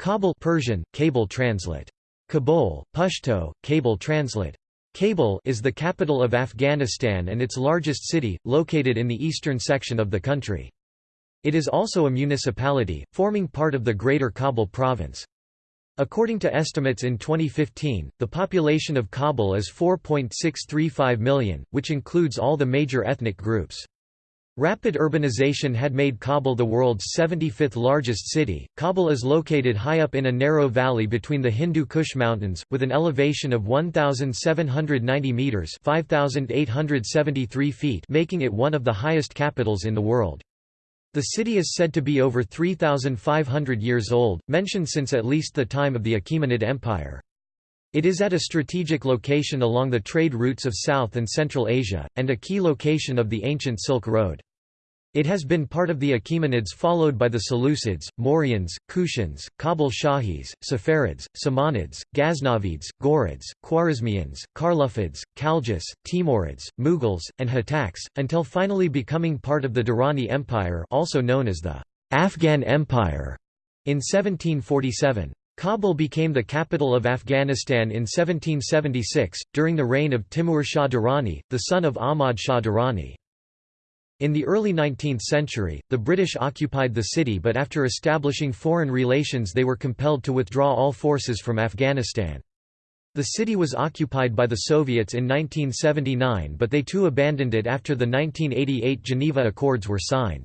Kabul Persian, Kabul translate. Kabul, Pashto, Kabul translate. Kabul is the capital of Afghanistan and its largest city, located in the eastern section of the country. It is also a municipality, forming part of the Greater Kabul province. According to estimates in 2015, the population of Kabul is 4.635 million, which includes all the major ethnic groups. Rapid urbanization had made Kabul the world's 75th largest city. Kabul is located high up in a narrow valley between the Hindu Kush Mountains, with an elevation of 1,790 metres 5,873 feet making it one of the highest capitals in the world. The city is said to be over 3,500 years old, mentioned since at least the time of the Achaemenid Empire. It is at a strategic location along the trade routes of South and Central Asia, and a key location of the ancient Silk Road. It has been part of the Achaemenids followed by the Seleucids, Mauryans, Kushans, Kabul Shahis, Saffarids, Samanids, Ghaznavids, Ghurids, Khwarezmians, Karlufids, Khaljis, Timurids, Mughals, and Hotaks, until finally becoming part of the Durrani Empire also known as the Afghan Empire in 1747. Kabul became the capital of Afghanistan in 1776, during the reign of Timur Shah Durrani, the son of Ahmad Shah Durrani. In the early 19th century, the British occupied the city but after establishing foreign relations they were compelled to withdraw all forces from Afghanistan. The city was occupied by the Soviets in 1979 but they too abandoned it after the 1988 Geneva Accords were signed.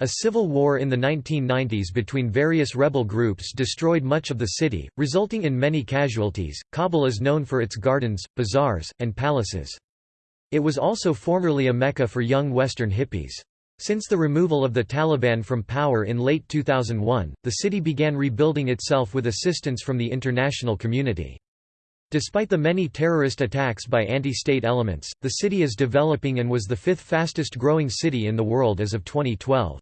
A civil war in the 1990s between various rebel groups destroyed much of the city, resulting in many casualties. Kabul is known for its gardens, bazaars, and palaces. It was also formerly a mecca for young Western hippies. Since the removal of the Taliban from power in late 2001, the city began rebuilding itself with assistance from the international community. Despite the many terrorist attacks by anti-state elements, the city is developing and was the fifth fastest growing city in the world as of 2012.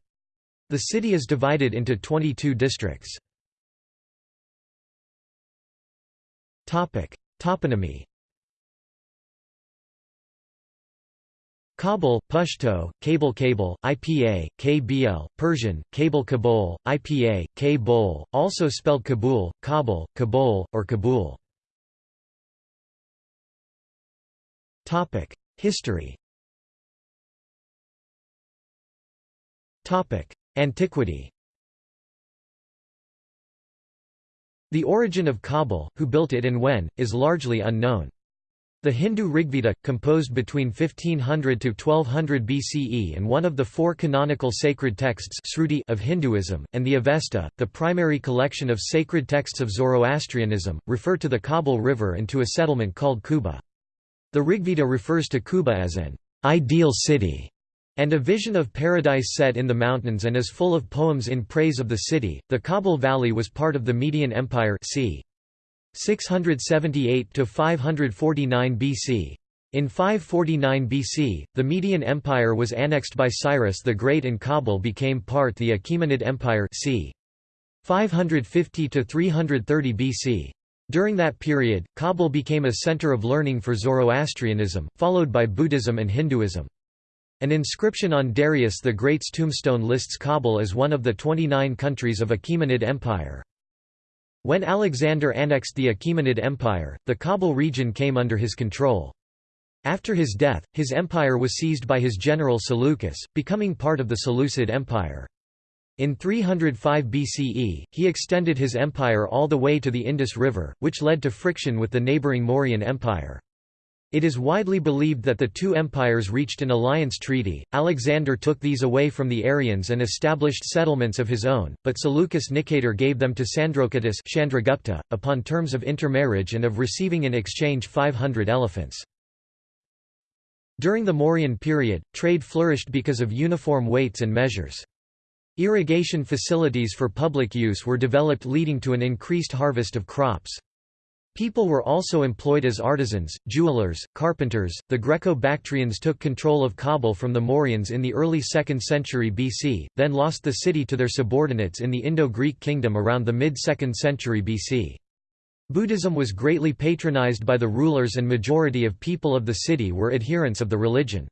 The city is divided into 22 districts. Toponymy Kabul, Pashto, Cable Cable, IPA, KBL, Persian, Cable Kabul, IPA, Kabul, also spelled Kabul, Kabul, Kabul, or Kabul. History Antiquity The origin of Kabul, who built it and when, is largely unknown. The Hindu Rigveda, composed between 1500 to 1200 BCE and one of the four canonical sacred texts of Hinduism, and the Avesta, the primary collection of sacred texts of Zoroastrianism, refer to the Kabul River and to a settlement called Kuba. The Rigveda refers to Kuba as an ideal city and a vision of paradise set in the mountains and is full of poems in praise of the city. The Kabul Valley was part of the Median Empire c. 678 to 549 BC. In 549 BC, the Median Empire was annexed by Cyrus the Great and Kabul became part of the Achaemenid Empire c. 550 to 330 BC. During that period, Kabul became a center of learning for Zoroastrianism, followed by Buddhism and Hinduism. An inscription on Darius the Great's tombstone lists Kabul as one of the 29 countries of Achaemenid Empire. When Alexander annexed the Achaemenid Empire, the Kabul region came under his control. After his death, his empire was seized by his general Seleucus, becoming part of the Seleucid Empire. In 305 BCE, he extended his empire all the way to the Indus River, which led to friction with the neighbouring Mauryan Empire. It is widely believed that the two empires reached an alliance treaty. Alexander took these away from the Aryans and established settlements of his own, but Seleucus Nicator gave them to Sandrocottus Chandragupta, upon terms of intermarriage and of receiving in exchange 500 elephants. During the Mauryan period, trade flourished because of uniform weights and measures. Irrigation facilities for public use were developed leading to an increased harvest of crops. People were also employed as artisans, jewelers, carpenters. The Greco-Bactrians took control of Kabul from the Mauryans in the early 2nd century BC, then lost the city to their subordinates in the Indo-Greek kingdom around the mid-2nd century BC. Buddhism was greatly patronized by the rulers and majority of people of the city were adherents of the religion.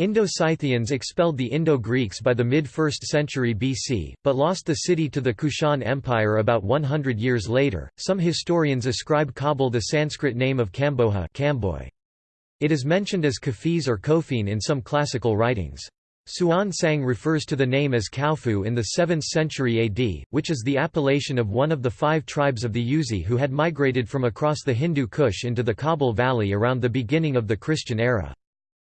Indo-Scythians expelled the Indo-Greeks by the mid-1st century BC, but lost the city to the Kushan Empire about 100 years later. Some historians ascribe Kabul the Sanskrit name of Kamboja It is mentioned as Khafiz or Kofin in some classical writings. Xuanzang refers to the name as Kaofu in the 7th century AD, which is the appellation of one of the five tribes of the Yuezhi who had migrated from across the Hindu Kush into the Kabul Valley around the beginning of the Christian era.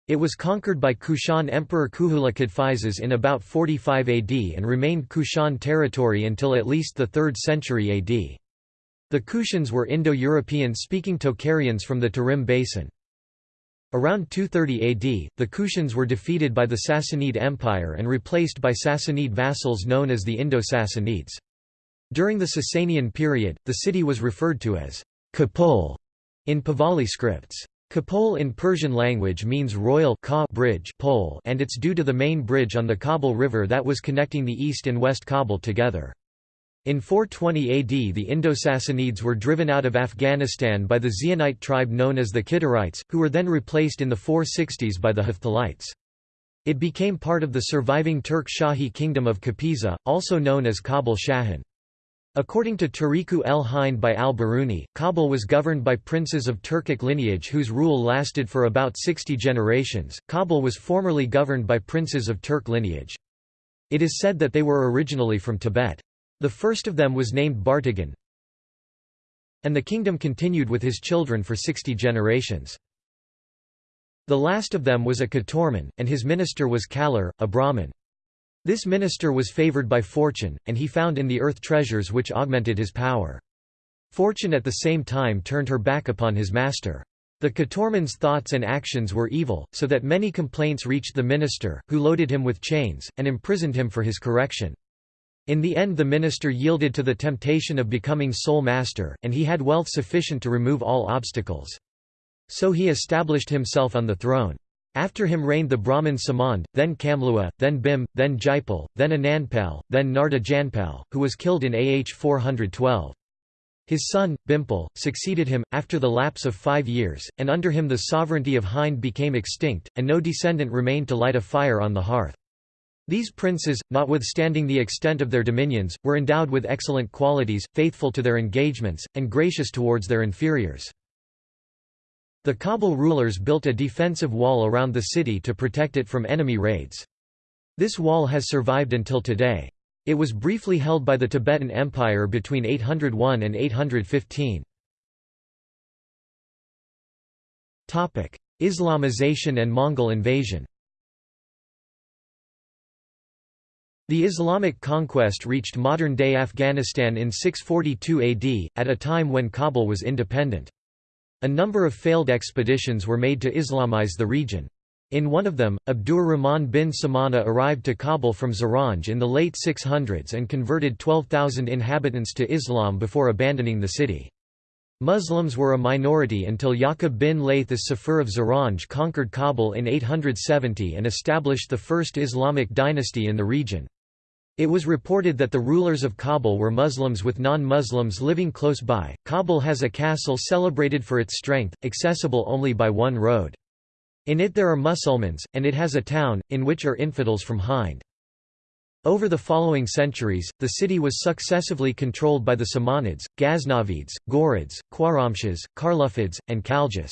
It was conquered by Kushan Emperor Kuhula Kadphises in about 45 AD and remained Kushan territory until at least the 3rd century AD. The Kushans were Indo-European speaking Tocharians from the Tarim Basin. Around 230 AD, the Kushans were defeated by the Sassanid Empire and replaced by Sassanid vassals known as the Indo-Sassanids. During the Sasanian period, the city was referred to as Kapol in Pahlavi scripts. Kapol in Persian language means royal bridge pole and it's due to the main bridge on the Kabul River that was connecting the east and west Kabul together. In 420 AD the Indo-Sassanids were driven out of Afghanistan by the Xionite tribe known as the Kidarites, who were then replaced in the 460s by the Hephthalites. It became part of the surviving Turk Shahi kingdom of Kapisa, also known as Kabul Shahin. According to Tariku el Hind by al-Biruni, Kabul was governed by princes of Turkic lineage whose rule lasted for about 60 generations. Kabul was formerly governed by princes of Turk lineage. It is said that they were originally from Tibet. The first of them was named Bartagan, and the kingdom continued with his children for 60 generations. The last of them was a Katorman, and his minister was Kalar, a Brahmin. This minister was favored by fortune, and he found in the earth treasures which augmented his power. Fortune at the same time turned her back upon his master. The Katorman's thoughts and actions were evil, so that many complaints reached the minister, who loaded him with chains, and imprisoned him for his correction. In the end the minister yielded to the temptation of becoming sole master, and he had wealth sufficient to remove all obstacles. So he established himself on the throne. After him reigned the Brahmin Samand, then Kamlua, then Bhim, then Jaipal, then Anandpal, then Narda Janpal, who was killed in AH 412. His son, Bimpal, succeeded him, after the lapse of five years, and under him the sovereignty of Hind became extinct, and no descendant remained to light a fire on the hearth. These princes, notwithstanding the extent of their dominions, were endowed with excellent qualities, faithful to their engagements, and gracious towards their inferiors. The Kabul rulers built a defensive wall around the city to protect it from enemy raids. This wall has survived until today. It was briefly held by the Tibetan Empire between 801 and 815. Islamization and Mongol invasion The Islamic conquest reached modern-day Afghanistan in 642 AD, at a time when Kabul was independent. A number of failed expeditions were made to Islamize the region. In one of them, Abdur Rahman bin Samara arrived to Kabul from Zaranj in the late 600s and converted 12,000 inhabitants to Islam before abandoning the city. Muslims were a minority until Yaqub bin Layth as-Saffar of Zaranj conquered Kabul in 870 and established the first Islamic dynasty in the region. It was reported that the rulers of Kabul were Muslims with non-Muslims living close by. Kabul has a castle celebrated for its strength, accessible only by one road. In it there are Musulmans, and it has a town, in which are infidels from Hind. Over the following centuries, the city was successively controlled by the Samanids, Ghaznavids, Ghurids, Khwarazmshahs, Karlufids, and Khaljis.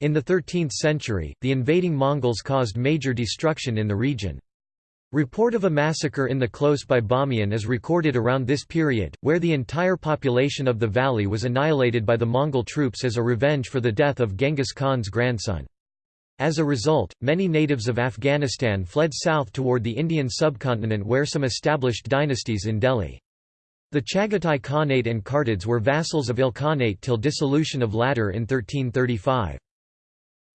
In the 13th century, the invading Mongols caused major destruction in the region. Report of a massacre in the close by Bamiyan is recorded around this period, where the entire population of the valley was annihilated by the Mongol troops as a revenge for the death of Genghis Khan's grandson. As a result, many natives of Afghanistan fled south toward the Indian subcontinent where some established dynasties in Delhi. The Chagatai Khanate and Kartids were vassals of Ilkhanate till dissolution of latter in 1335.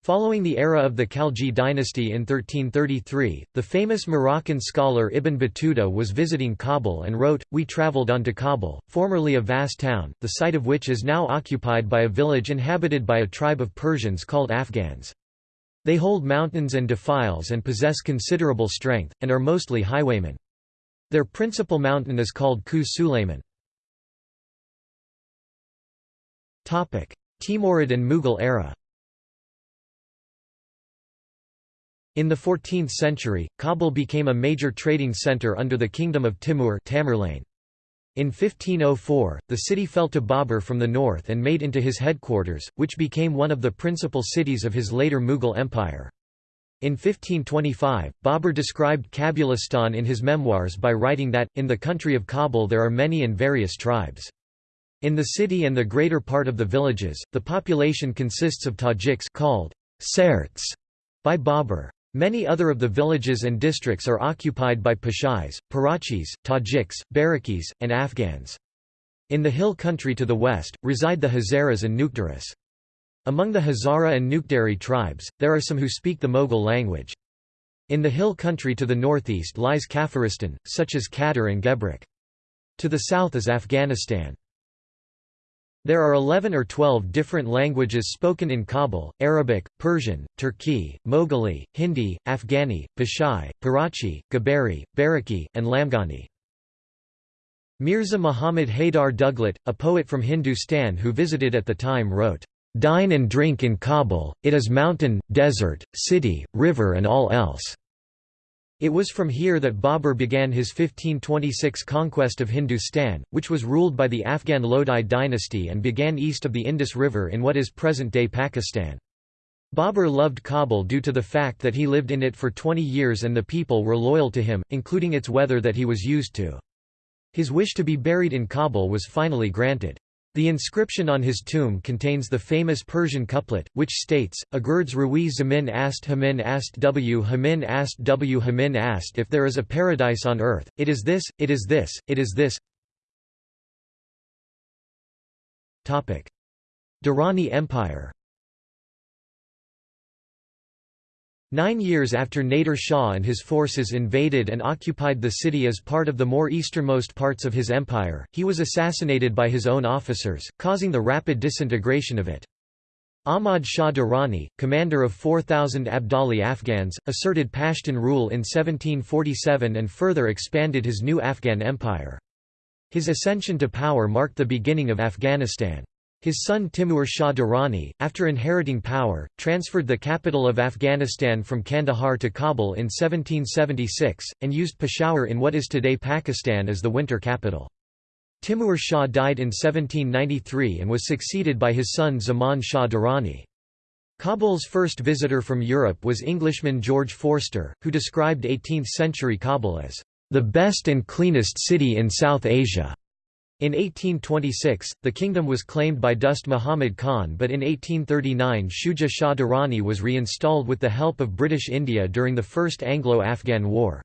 Following the era of the Khalji dynasty in 1333, the famous Moroccan scholar Ibn Battuta was visiting Kabul and wrote, We travelled on to Kabul, formerly a vast town, the site of which is now occupied by a village inhabited by a tribe of Persians called Afghans. They hold mountains and defiles and possess considerable strength, and are mostly highwaymen. Their principal mountain is called Khu Sulayman. Timurid and Mughal era In the 14th century, Kabul became a major trading centre under the kingdom of Timur Tamerlane. In 1504, the city fell to Babur from the north and made into his headquarters, which became one of the principal cities of his later Mughal empire. In 1525, Babur described Kabulistan in his memoirs by writing that, in the country of Kabul there are many and various tribes. In the city and the greater part of the villages, the population consists of Tajiks called Sarts by Babur. Many other of the villages and districts are occupied by Pashais, Parachis, Tajiks, Barakis, and Afghans. In the hill country to the west, reside the Hazaras and Nuktaris. Among the Hazara and Nukdari tribes, there are some who speak the Moghul language. In the hill country to the northeast lies Kafiristan, such as Qadar and Gebrak. To the south is Afghanistan. There are 11 or 12 different languages spoken in Kabul, Arabic, Persian, Turki, Moghuli, Hindi, Afghani, Pashai, Parachi, Gabari, Baraki, and Lamgani. Mirza Muhammad Haydar Duglat, a poet from Hindustan who visited at the time wrote, Dine and drink in Kabul, it is mountain, desert, city, river and all else." It was from here that Babur began his 1526 conquest of Hindustan, which was ruled by the Afghan Lodi dynasty and began east of the Indus River in what is present-day Pakistan. Babur loved Kabul due to the fact that he lived in it for 20 years and the people were loyal to him, including its weather that he was used to. His wish to be buried in Kabul was finally granted. The inscription on his tomb contains the famous Persian couplet, which states, Agurds Rawi Zamin ast Hamin ast W Hamin ast W Hamin ast. If there is a paradise on earth, it is this, it is this, it is this. Durrani Empire Nine years after Nader Shah and his forces invaded and occupied the city as part of the more easternmost parts of his empire, he was assassinated by his own officers, causing the rapid disintegration of it. Ahmad Shah Durrani, commander of 4,000 Abdali Afghans, asserted Pashtun rule in 1747 and further expanded his new Afghan empire. His ascension to power marked the beginning of Afghanistan. His son Timur Shah Durrani, after inheriting power, transferred the capital of Afghanistan from Kandahar to Kabul in 1776, and used Peshawar in what is today Pakistan as the winter capital. Timur Shah died in 1793 and was succeeded by his son Zaman Shah Durrani. Kabul's first visitor from Europe was Englishman George Forster, who described 18th-century Kabul as, "...the best and cleanest city in South Asia." In 1826, the kingdom was claimed by Dost Muhammad Khan but in 1839 Shuja Shah Durrani was reinstalled with the help of British India during the First Anglo-Afghan War.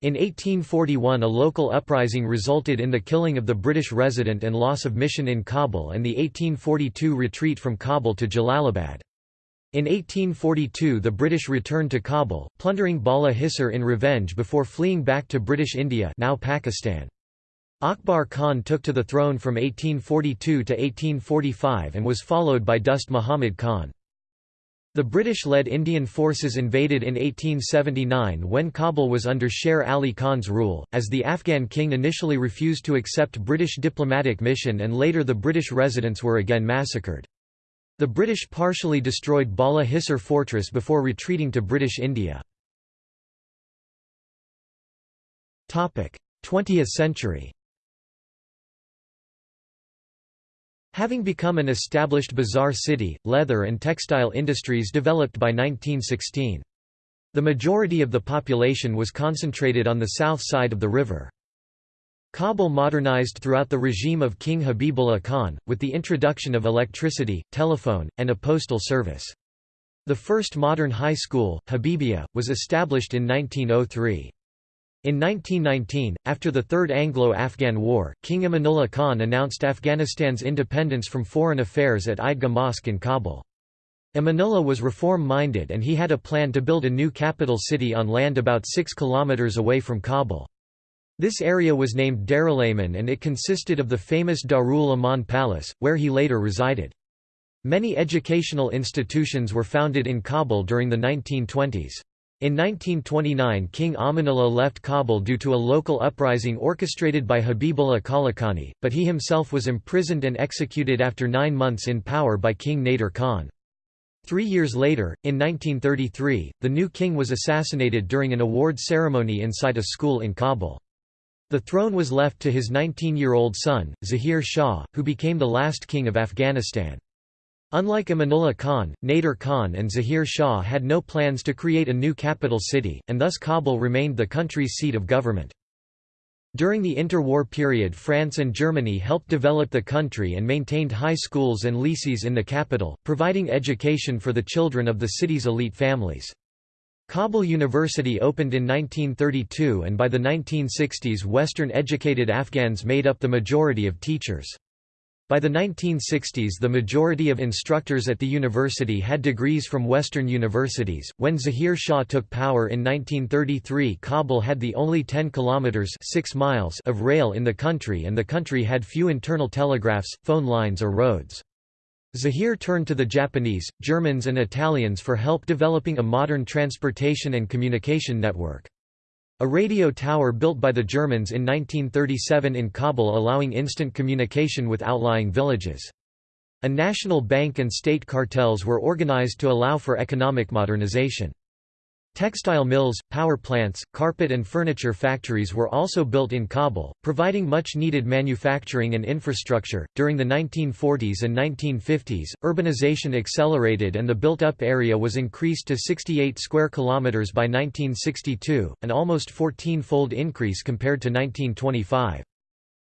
In 1841 a local uprising resulted in the killing of the British resident and loss of mission in Kabul and the 1842 retreat from Kabul to Jalalabad. In 1842 the British returned to Kabul, plundering Bala Hisar in revenge before fleeing back to British India now Pakistan. Akbar Khan took to the throne from 1842 to 1845 and was followed by Dost Muhammad Khan. The British-led Indian forces invaded in 1879 when Kabul was under Sher Ali Khan's rule, as the Afghan king initially refused to accept British diplomatic mission and later the British residents were again massacred. The British partially destroyed Bala Hisar fortress before retreating to British India. 20th century Having become an established bazaar city, leather and textile industries developed by 1916. The majority of the population was concentrated on the south side of the river. Kabul modernized throughout the regime of King Habibullah Khan, with the introduction of electricity, telephone, and a postal service. The first modern high school, Habibia, was established in 1903. In 1919, after the Third Anglo-Afghan War, King Amanullah Khan announced Afghanistan's independence from foreign affairs at Eidgah Mosque in Kabul. Amanullah was reform-minded and he had a plan to build a new capital city on land about 6 kilometers away from Kabul. This area was named Darul-Aman and it consisted of the famous Darul Aman Palace, where he later resided. Many educational institutions were founded in Kabul during the 1920s. In 1929 King Amanullah left Kabul due to a local uprising orchestrated by Habibullah Kalakani, but he himself was imprisoned and executed after nine months in power by King Nader Khan. Three years later, in 1933, the new king was assassinated during an award ceremony inside a school in Kabul. The throne was left to his 19-year-old son, Zahir Shah, who became the last king of Afghanistan. Unlike Amanullah Khan, Nader Khan and Zahir Shah had no plans to create a new capital city, and thus Kabul remained the country's seat of government. During the interwar period France and Germany helped develop the country and maintained high schools and lycées in the capital, providing education for the children of the city's elite families. Kabul University opened in 1932 and by the 1960s Western-educated Afghans made up the majority of teachers. By the 1960s the majority of instructors at the university had degrees from Western universities. When Zahir Shah took power in 1933 Kabul had the only 10 kilometers 6 miles of rail in the country and the country had few internal telegraphs, phone lines or roads. Zahir turned to the Japanese, Germans and Italians for help developing a modern transportation and communication network. A radio tower built by the Germans in 1937 in Kabul allowing instant communication with outlying villages. A national bank and state cartels were organized to allow for economic modernization. Textile mills, power plants, carpet and furniture factories were also built in Kabul, providing much needed manufacturing and infrastructure. During the 1940s and 1950s, urbanization accelerated and the built-up area was increased to 68 square kilometers by 1962, an almost 14-fold increase compared to 1925.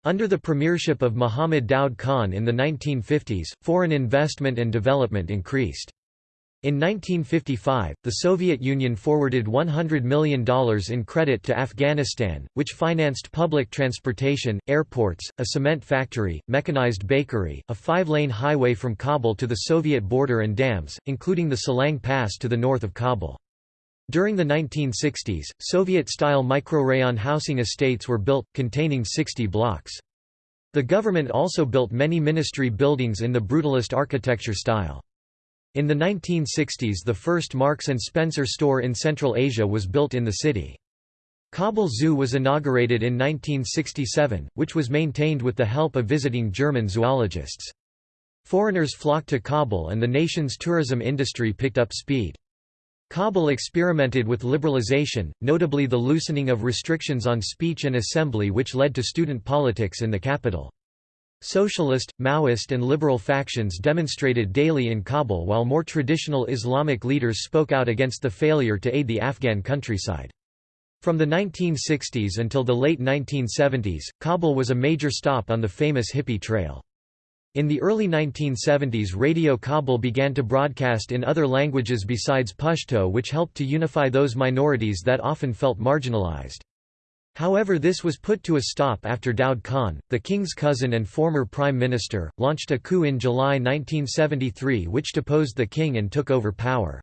Under the premiership of Muhammad Daud Khan in the 1950s, foreign investment and development increased. In 1955, the Soviet Union forwarded $100 million in credit to Afghanistan, which financed public transportation, airports, a cement factory, mechanized bakery, a five-lane highway from Kabul to the Soviet border and dams, including the Salang Pass to the north of Kabul. During the 1960s, Soviet-style microrayon housing estates were built, containing 60 blocks. The government also built many ministry buildings in the brutalist architecture style. In the 1960s the first Marks & Spencer store in Central Asia was built in the city. Kabul Zoo was inaugurated in 1967, which was maintained with the help of visiting German zoologists. Foreigners flocked to Kabul and the nation's tourism industry picked up speed. Kabul experimented with liberalization, notably the loosening of restrictions on speech and assembly which led to student politics in the capital. Socialist, Maoist and liberal factions demonstrated daily in Kabul while more traditional Islamic leaders spoke out against the failure to aid the Afghan countryside. From the 1960s until the late 1970s, Kabul was a major stop on the famous Hippie Trail. In the early 1970s Radio Kabul began to broadcast in other languages besides Pashto which helped to unify those minorities that often felt marginalized. However this was put to a stop after Daud Khan, the king's cousin and former prime minister, launched a coup in July 1973 which deposed the king and took over power.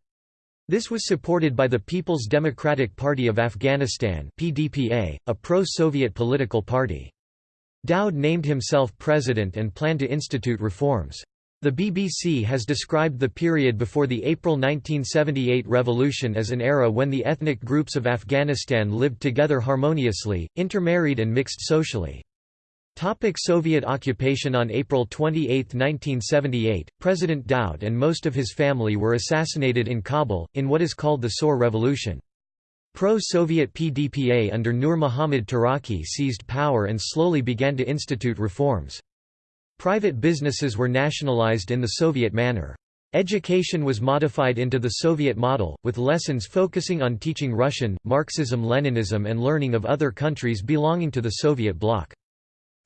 This was supported by the People's Democratic Party of Afghanistan PDPA, a pro-Soviet political party. Daud named himself president and planned to institute reforms. The BBC has described the period before the April 1978 revolution as an era when the ethnic groups of Afghanistan lived together harmoniously, intermarried and mixed socially. Topic Soviet occupation On April 28, 1978, President Daud and most of his family were assassinated in Kabul, in what is called the Saur Revolution. Pro-Soviet PDPA under Nur Muhammad Taraki seized power and slowly began to institute reforms. Private businesses were nationalized in the Soviet manner. Education was modified into the Soviet model, with lessons focusing on teaching Russian, Marxism-Leninism and learning of other countries belonging to the Soviet bloc.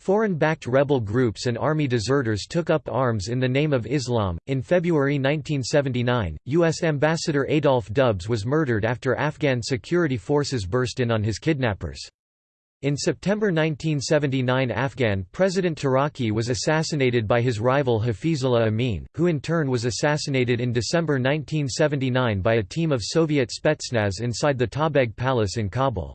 Foreign-backed rebel groups and army deserters took up arms in the name of Islam. In February 1979, U.S. Ambassador Adolph Dubs was murdered after Afghan security forces burst in on his kidnappers. In September 1979 Afghan President Taraki was assassinated by his rival Hafizullah Amin, who in turn was assassinated in December 1979 by a team of Soviet Spetsnaz inside the Tajbeg Palace in Kabul.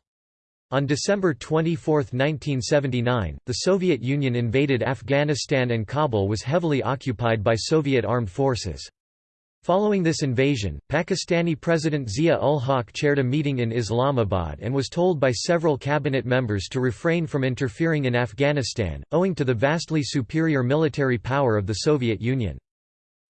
On December 24, 1979, the Soviet Union invaded Afghanistan and Kabul was heavily occupied by Soviet armed forces. Following this invasion, Pakistani President Zia-ul-Haq chaired a meeting in Islamabad and was told by several cabinet members to refrain from interfering in Afghanistan, owing to the vastly superior military power of the Soviet Union.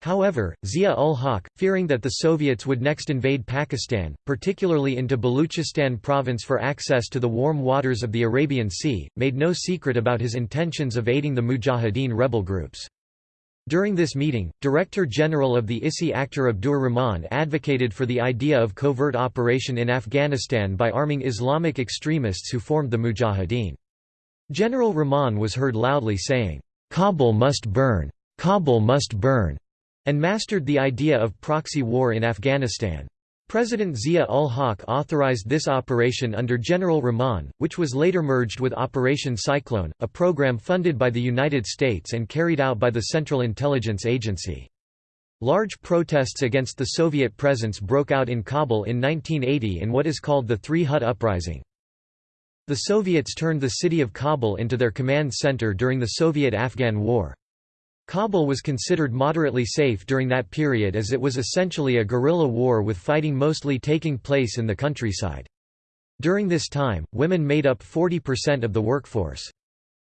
However, Zia-ul-Haq, fearing that the Soviets would next invade Pakistan, particularly into Baluchistan province for access to the warm waters of the Arabian Sea, made no secret about his intentions of aiding the Mujahideen rebel groups. During this meeting, Director General of the ISI Akhtar Abdur Rahman advocated for the idea of covert operation in Afghanistan by arming Islamic extremists who formed the Mujahideen. General Rahman was heard loudly saying, "'Kabul must burn! Kabul must burn!' and mastered the idea of proxy war in Afghanistan. President Zia-ul-Haq authorized this operation under General Rahman, which was later merged with Operation Cyclone, a program funded by the United States and carried out by the Central Intelligence Agency. Large protests against the Soviet presence broke out in Kabul in 1980 in what is called the Three Hut Uprising. The Soviets turned the city of Kabul into their command center during the Soviet-Afghan War. Kabul was considered moderately safe during that period as it was essentially a guerrilla war with fighting mostly taking place in the countryside. During this time, women made up 40% of the workforce.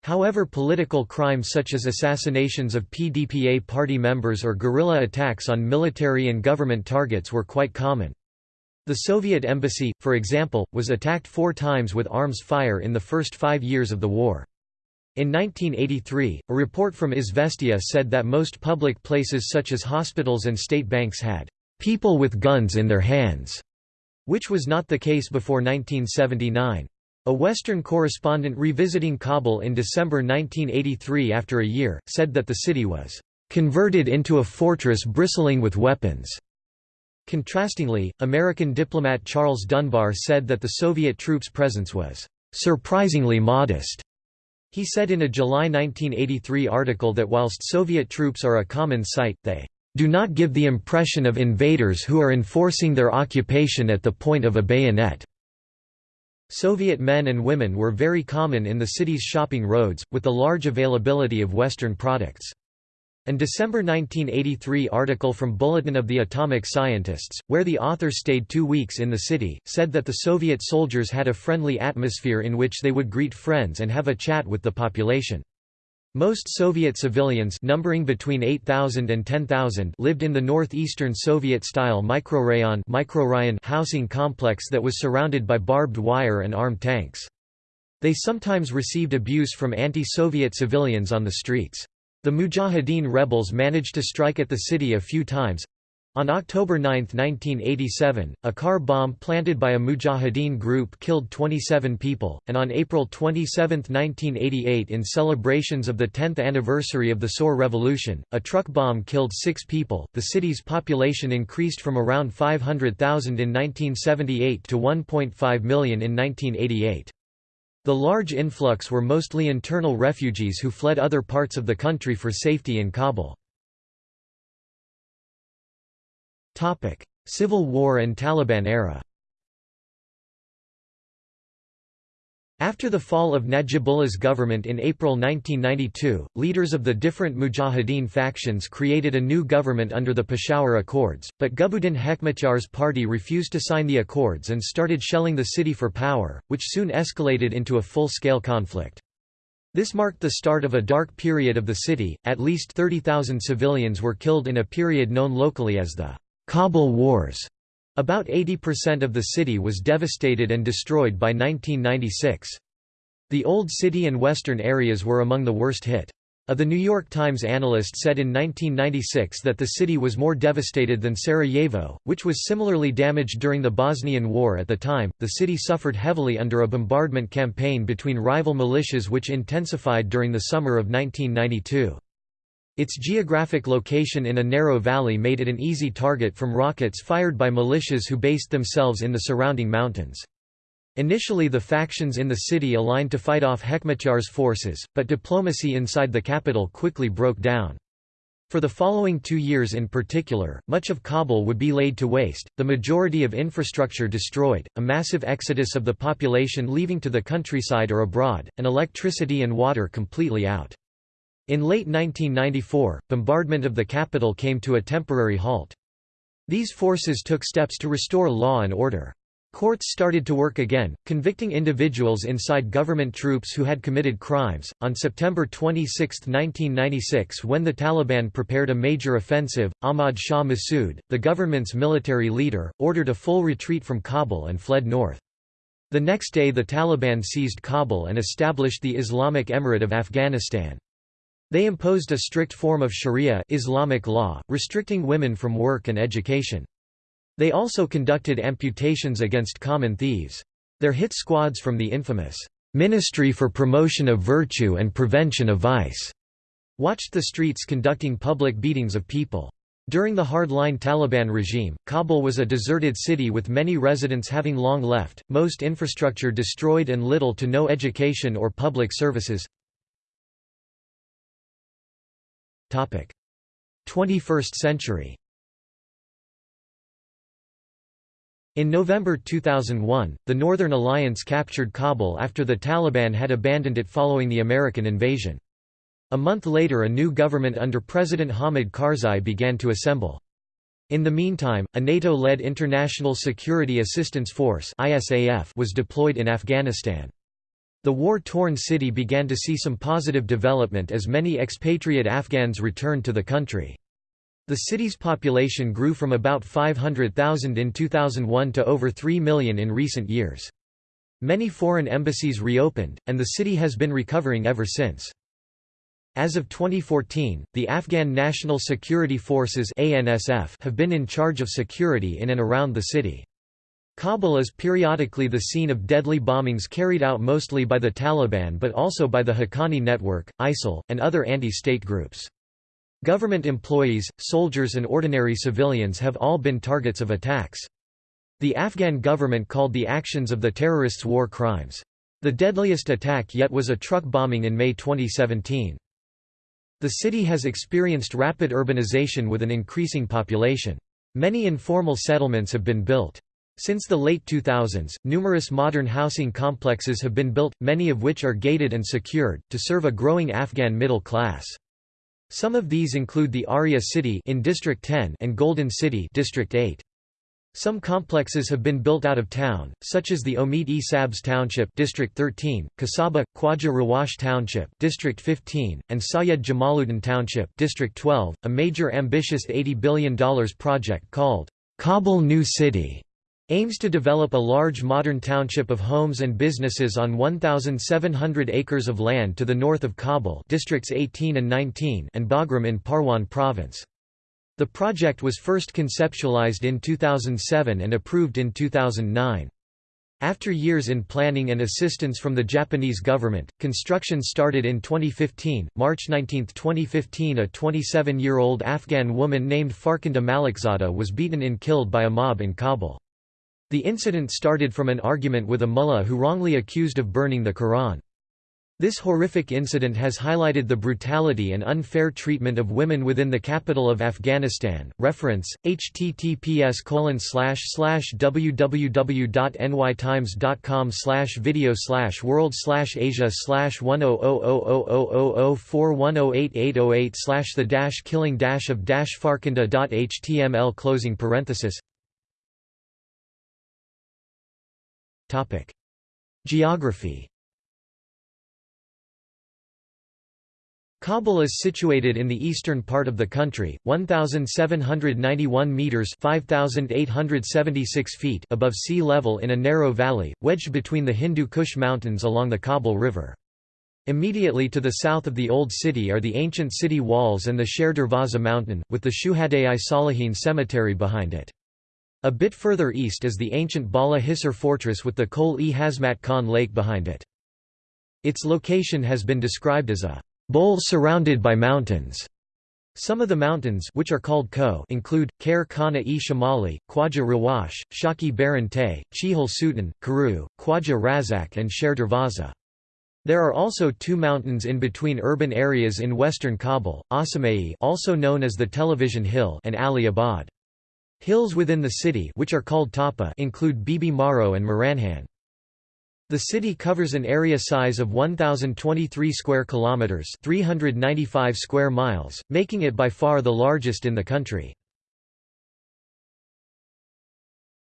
However political crimes such as assassinations of PDPA party members or guerrilla attacks on military and government targets were quite common. The Soviet embassy, for example, was attacked four times with arms fire in the first five years of the war. In 1983, a report from Izvestia said that most public places such as hospitals and state banks had people with guns in their hands, which was not the case before 1979. A Western correspondent revisiting Kabul in December 1983 after a year, said that the city was converted into a fortress bristling with weapons. Contrastingly, American diplomat Charles Dunbar said that the Soviet troops' presence was surprisingly modest he said in a July 1983 article that whilst Soviet troops are a common sight, they do not give the impression of invaders who are enforcing their occupation at the point of a bayonet. Soviet men and women were very common in the city's shopping roads, with the large availability of Western products. An December 1983 article from Bulletin of the Atomic Scientists, where the author stayed two weeks in the city, said that the Soviet soldiers had a friendly atmosphere in which they would greet friends and have a chat with the population. Most Soviet civilians numbering between 8,000 and 10,000 lived in the northeastern Soviet-style microrayon microrayon housing complex that was surrounded by barbed wire and armed tanks. They sometimes received abuse from anti-Soviet civilians on the streets. The Mujahideen rebels managed to strike at the city a few times. On October 9, 1987, a car bomb planted by a Mujahideen group killed 27 people, and on April 27, 1988 in celebrations of the 10th anniversary of the Saur Revolution, a truck bomb killed six people. The city's population increased from around 500,000 in 1978 to 1.5 million in 1988. The large influx were mostly internal refugees who fled other parts of the country for safety in Kabul. Civil War and Taliban era After the fall of Najibullah's government in April 1992, leaders of the different Mujahideen factions created a new government under the Peshawar Accords, but Gulbuddin Hekmatyar's party refused to sign the accords and started shelling the city for power, which soon escalated into a full-scale conflict. This marked the start of a dark period of the city, at least 30,000 civilians were killed in a period known locally as the Kabul Wars. About 80% of the city was devastated and destroyed by 1996. The Old City and western areas were among the worst hit. A The New York Times analyst said in 1996 that the city was more devastated than Sarajevo, which was similarly damaged during the Bosnian War at the time. The city suffered heavily under a bombardment campaign between rival militias which intensified during the summer of 1992. Its geographic location in a narrow valley made it an easy target from rockets fired by militias who based themselves in the surrounding mountains. Initially the factions in the city aligned to fight off Hekmatyar's forces, but diplomacy inside the capital quickly broke down. For the following two years in particular, much of Kabul would be laid to waste, the majority of infrastructure destroyed, a massive exodus of the population leaving to the countryside or abroad, and electricity and water completely out. In late 1994, bombardment of the capital came to a temporary halt. These forces took steps to restore law and order. Courts started to work again, convicting individuals inside government troops who had committed crimes. On September 26, 1996, when the Taliban prepared a major offensive, Ahmad Shah Massoud, the government's military leader, ordered a full retreat from Kabul and fled north. The next day the Taliban seized Kabul and established the Islamic Emirate of Afghanistan. They imposed a strict form of Sharia Islamic law, restricting women from work and education. They also conducted amputations against common thieves. Their hit squads from the infamous Ministry for Promotion of Virtue and Prevention of Vice watched the streets conducting public beatings of people. During the hardline Taliban regime, Kabul was a deserted city with many residents having long left, most infrastructure destroyed and little to no education or public services. 21st century In November 2001, the Northern Alliance captured Kabul after the Taliban had abandoned it following the American invasion. A month later a new government under President Hamid Karzai began to assemble. In the meantime, a NATO-led International Security Assistance Force was deployed in Afghanistan. The war-torn city began to see some positive development as many expatriate Afghans returned to the country. The city's population grew from about 500,000 in 2001 to over 3 million in recent years. Many foreign embassies reopened, and the city has been recovering ever since. As of 2014, the Afghan National Security Forces have been in charge of security in and around the city. Kabul is periodically the scene of deadly bombings carried out mostly by the Taliban but also by the Haqqani Network, ISIL, and other anti-state groups. Government employees, soldiers and ordinary civilians have all been targets of attacks. The Afghan government called the actions of the terrorists war crimes. The deadliest attack yet was a truck bombing in May 2017. The city has experienced rapid urbanization with an increasing population. Many informal settlements have been built. Since the late 2000s, numerous modern housing complexes have been built, many of which are gated and secured, to serve a growing Afghan middle class. Some of these include the Aria City in District 10 and Golden City District 8. Some complexes have been built out of town, such as the Omid-e Sabz Township District 13, Kasaba, Khwaja Rawash Township District 15, and Sayed Jamaluddin Township District 12. A major ambitious $80 billion project called Kabul New City aims to develop a large modern township of homes and businesses on 1,700 acres of land to the north of Kabul districts 18 and 19 and Bagram in Parwan province. The project was first conceptualized in 2007 and approved in 2009. After years in planning and assistance from the Japanese government, construction started in 2015. March 19, 2015, a 27-year-old Afghan woman named Farkhanda Malikzada was beaten and killed by a mob in Kabul. The incident started from an argument with a mullah who wrongly accused of burning the Quran. This horrific incident has highlighted the brutality and unfair treatment of women within the capital of Afghanistan. Reference: https www.nytimes.com video world asia 10000004108808 the killing of dash farkhanda.html closing parenthesis Geography Kabul is situated in the eastern part of the country, 1,791 metres 5,876 feet above sea level in a narrow valley, wedged between the Hindu Kush Mountains along the Kabul River. Immediately to the south of the Old City are the ancient city walls and the Sher Darvaza mountain, with the Shuhadai Salihin cemetery behind it. A bit further east is the ancient Bala Hisar fortress with the Kol-e Hashmat Khan lake behind it. Its location has been described as a bowl surrounded by mountains. Some of the mountains which are called Ko include, Khair Khana-e Shamali, Khwaja Rawash, Shaki Baran Te, Chihal Sutan, Karu, Khwaja Razak and Sher Darvaza. There are also two mountains in between urban areas in western Kabul, Asamai also known as the Television Hill and Ali Abad. Hills within the city which are called Tapa include Bibi Maro and Maranhan. The city covers an area size of 1023 square kilometers, 395 square miles, making it by far the largest in the country.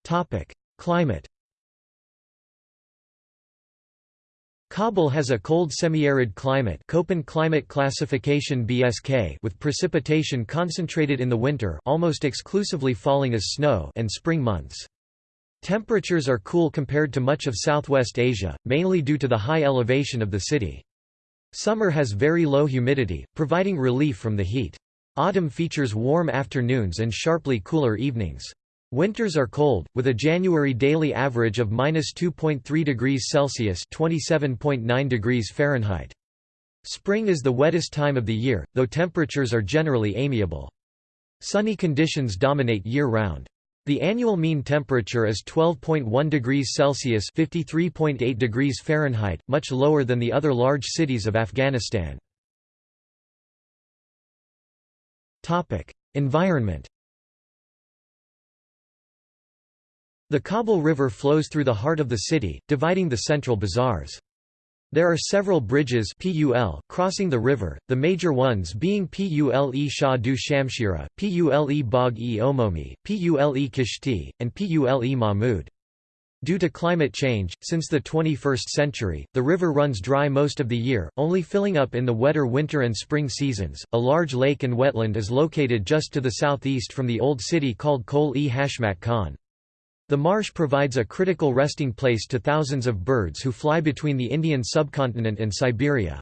Topic: Climate Kabul has a cold semi-arid climate Köppen climate classification BSK with precipitation concentrated in the winter almost exclusively falling as snow and spring months. Temperatures are cool compared to much of Southwest Asia, mainly due to the high elevation of the city. Summer has very low humidity, providing relief from the heat. Autumn features warm afternoons and sharply cooler evenings. Winters are cold, with a January daily average of minus 2.3 degrees Celsius (27.9 degrees Fahrenheit). Spring is the wettest time of the year, though temperatures are generally amiable. Sunny conditions dominate year-round. The annual mean temperature is 12.1 degrees Celsius (53.8 degrees Fahrenheit), much lower than the other large cities of Afghanistan. Topic: Environment The Kabul River flows through the heart of the city, dividing the central bazaars. There are several bridges PUL crossing the river, the major ones being Pule Shah du Shamshira, Pule Bagh-e Omomi, Pule Kishti, and Pule Mahmud. Due to climate change, since the 21st century, the river runs dry most of the year, only filling up in the wetter winter and spring seasons. A large lake and wetland is located just to the southeast from the old city called Kol-e-Hashmat Khan. The marsh provides a critical resting place to thousands of birds who fly between the Indian subcontinent and Siberia.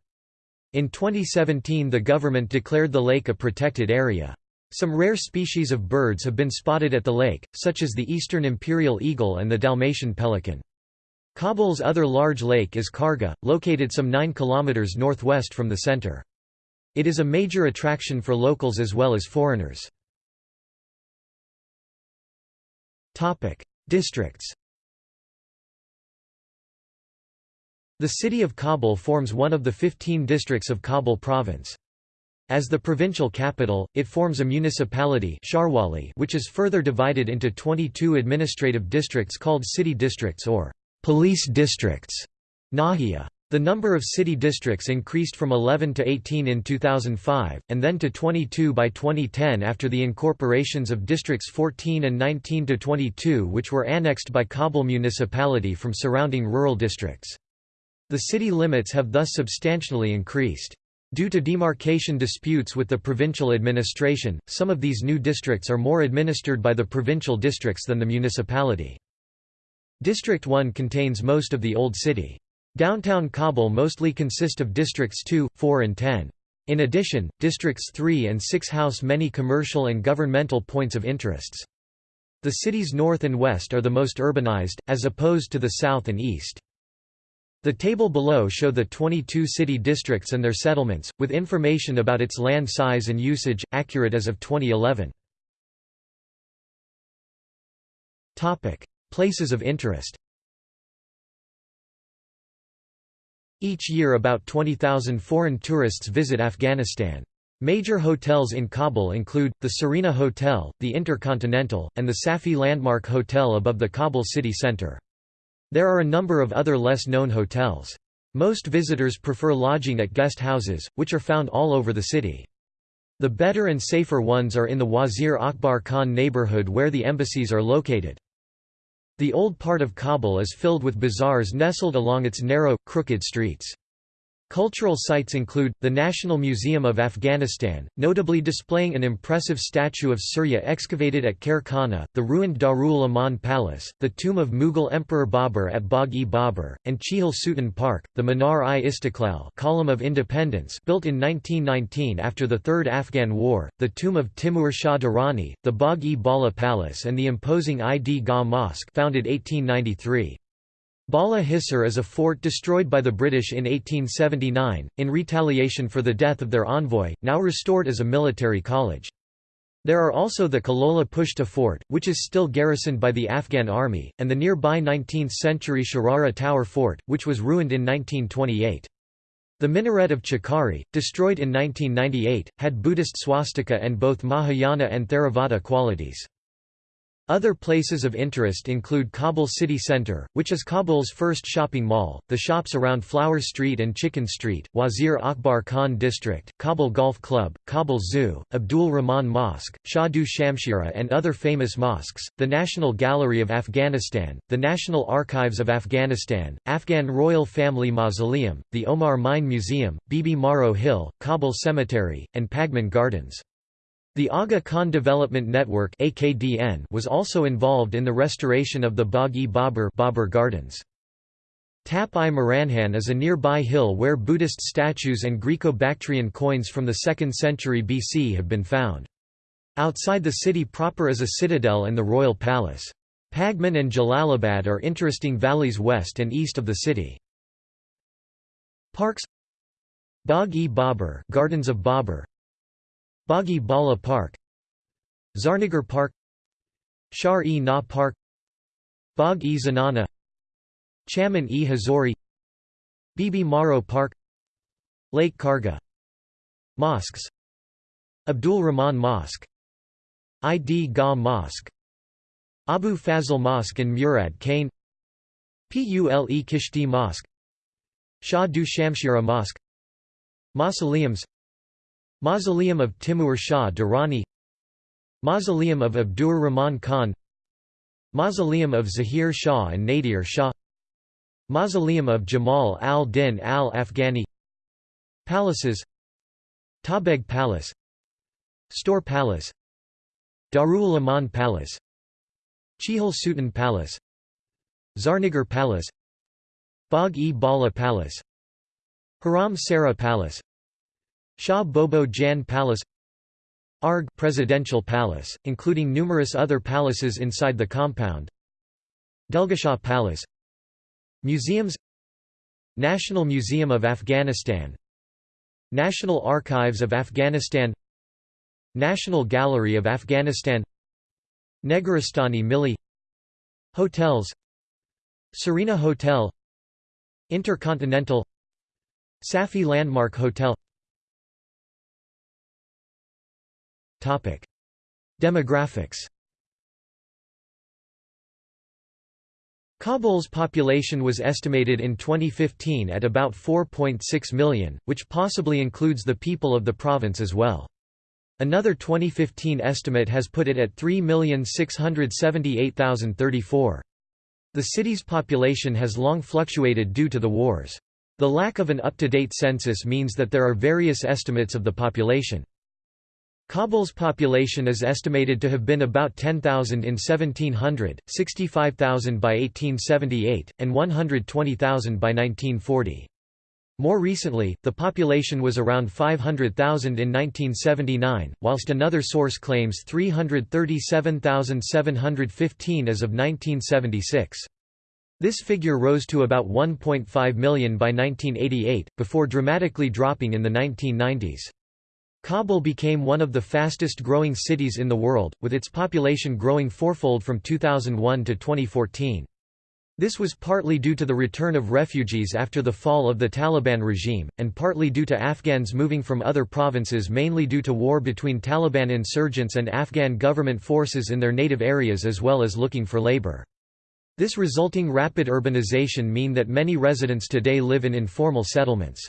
In 2017 the government declared the lake a protected area. Some rare species of birds have been spotted at the lake, such as the eastern imperial eagle and the Dalmatian pelican. Kabul's other large lake is Karga, located some 9 km northwest from the center. It is a major attraction for locals as well as foreigners. Districts The city of Kabul forms one of the 15 districts of Kabul province. As the provincial capital, it forms a municipality which is further divided into 22 administrative districts called city districts or police districts. Nahia. The number of city districts increased from 11 to 18 in 2005, and then to 22 by 2010 after the incorporations of districts 14 and 19 to 22 which were annexed by Kabul municipality from surrounding rural districts. The city limits have thus substantially increased. Due to demarcation disputes with the provincial administration, some of these new districts are more administered by the provincial districts than the municipality. District 1 contains most of the old city. Downtown Kabul mostly consist of districts 2, 4 and 10. In addition, districts 3 and 6 house many commercial and governmental points of interests. The city's north and west are the most urbanized, as opposed to the south and east. The table below show the 22 city districts and their settlements, with information about its land size and usage, accurate as of 2011. Places of interest Each year about 20,000 foreign tourists visit Afghanistan. Major hotels in Kabul include, the Serena Hotel, the Intercontinental, and the Safi Landmark Hotel above the Kabul city center. There are a number of other less known hotels. Most visitors prefer lodging at guest houses, which are found all over the city. The better and safer ones are in the Wazir Akbar Khan neighborhood where the embassies are located. The old part of Kabul is filled with bazaars nestled along its narrow, crooked streets. Cultural sites include, the National Museum of Afghanistan, notably displaying an impressive statue of Surya excavated at Khair Khana, the ruined Darul Aman Palace, the tomb of Mughal Emperor Babur at Bagh-e-Babur, and Chihal Sultan Park, the Minar-i-Istiqlal column of independence built in 1919 after the Third Afghan War, the tomb of Timur Shah Durrani, the Bagh-e-Bala Palace and the imposing Id Gah Mosque founded 1893. Bala Hisar is a fort destroyed by the British in 1879, in retaliation for the death of their envoy, now restored as a military college. There are also the Kalola Pushta Fort, which is still garrisoned by the Afghan army, and the nearby 19th-century Sharara Tower Fort, which was ruined in 1928. The minaret of Chakari, destroyed in 1998, had Buddhist swastika and both Mahayana and Theravada qualities. Other places of interest include Kabul city center, which is Kabul's first shopping mall, the shops around Flower Street and Chicken Street, Wazir Akbar Khan District, Kabul Golf Club, Kabul Zoo, Abdul Rahman Mosque, Shah Du Shamshira and other famous mosques, the National Gallery of Afghanistan, the National Archives of Afghanistan, Afghan Royal Family Mausoleum, the Omar Mine Museum, Bibi Maro Hill, Kabul Cemetery, and Pagman Gardens. The Aga Khan Development Network was also involved in the restoration of the Bagh-e-Babur Babur Gardens. Tap-i-Maranhan is a nearby hill where Buddhist statues and Greco-Bactrian coins from the 2nd century BC have been found. Outside the city proper is a citadel and the royal palace. Pagman and Jalalabad are interesting valleys west and east of the city. Parks Bagh-e-Babur Gardens of Babur Baghi Bala Park Zarnagar Park Shar-e-Naw Park Bagh-e-Zanana Chaman-e-Hazori Bibi Maro Park Lake Karga Mosques Abdul Rahman Mosque Id Gah Mosque Abu Fazl Mosque in Murad Khane Pule Kishti Mosque Shah Du Shamshira Mosque Mausoleums Mausoleum of Timur Shah Durrani Mausoleum of Abdur Rahman Khan Mausoleum of Zahir Shah and Nadir Shah Mausoleum of Jamal al-Din al-Afghani Palaces Tajbeg Palace Stor Palace Darul Aman Palace Chihal Sultan Palace Zarnagar Palace Bagh-e-Bala Palace Haram Sara Palace Shah Bobo Jan Palace Arg Presidential Palace, including numerous other palaces inside the compound. Delgashah Palace Museums National Museum of Afghanistan National Archives of Afghanistan National Gallery of Afghanistan Negaristani Milli Hotels Serena Hotel Intercontinental Safi Landmark Hotel Topic: Demographics. Kabul's population was estimated in 2015 at about 4.6 million, which possibly includes the people of the province as well. Another 2015 estimate has put it at 3,678,034. The city's population has long fluctuated due to the wars. The lack of an up-to-date census means that there are various estimates of the population. Kabul's population is estimated to have been about 10,000 in 1700, 65,000 by 1878, and 120,000 by 1940. More recently, the population was around 500,000 in 1979, whilst another source claims 337,715 as of 1976. This figure rose to about 1.5 million by 1988, before dramatically dropping in the 1990s. Kabul became one of the fastest growing cities in the world, with its population growing fourfold from 2001 to 2014. This was partly due to the return of refugees after the fall of the Taliban regime, and partly due to Afghans moving from other provinces mainly due to war between Taliban insurgents and Afghan government forces in their native areas as well as looking for labor. This resulting rapid urbanization mean that many residents today live in informal settlements.